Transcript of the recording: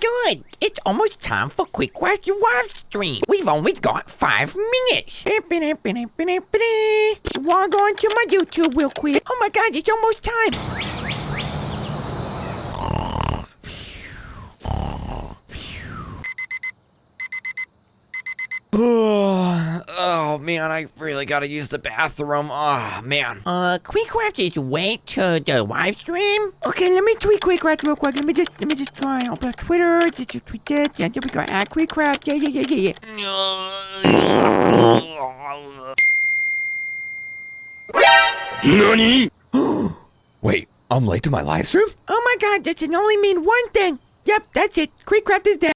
god! It's almost time for Quick Watch live stream. We've only got five minutes. Log on to my YouTube real quick. Oh my god, it's almost time. Oh man, I really gotta use the bathroom. Oh man. Uh, Quick Watch is wait to the live stream. Okay, let me tweet Quick real quick. Let me just, let me just go on open Twitter. Did you tweet this? Yeah, there we go. At Quick Yeah, yeah, yeah, yeah, yeah. NANI? Wait, I'm late to my live stream? Oh my god, that can only mean one thing. Yep, that's it. Quick is dead.